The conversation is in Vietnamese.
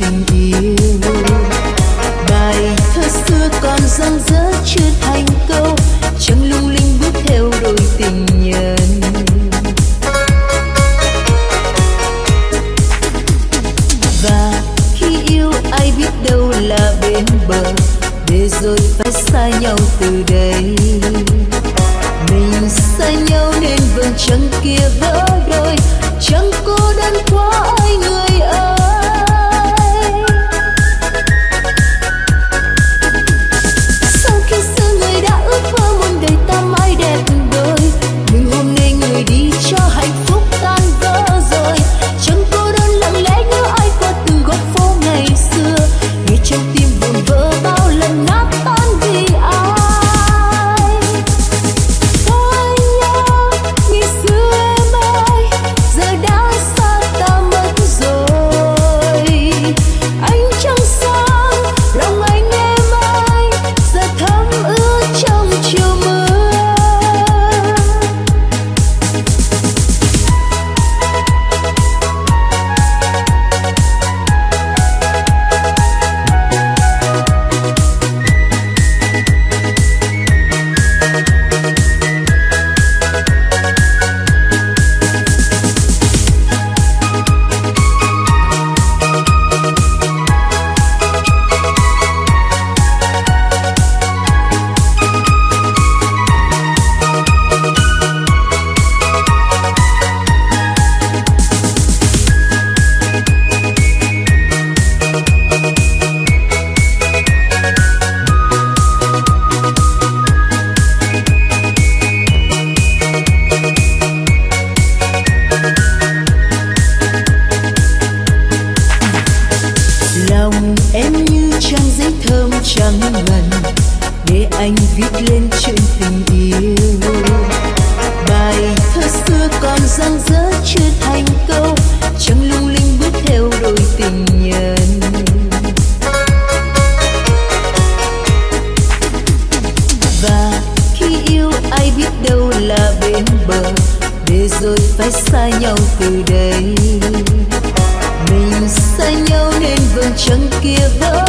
tình yêu bài thơ xưa còn dang dở chưa thành câu chẳng lung linh bước theo đôi tình nhân và khi yêu ai biết đâu là bên bờ để rồi phải xa nhau từ đây mình xa nhau nên vầng trăng kia vỡ đôi chẳng cô đơn quá ai người ơi viết lên chuyện tình yêu. Bài thơ xưa còn dang dở chưa thành câu, chẳng lung linh bước theo đôi tình nhân. Và khi yêu ai biết đâu là bên bờ, để rồi phải xa nhau từ đây. Mình xa nhau nên vương trăng kia vỡ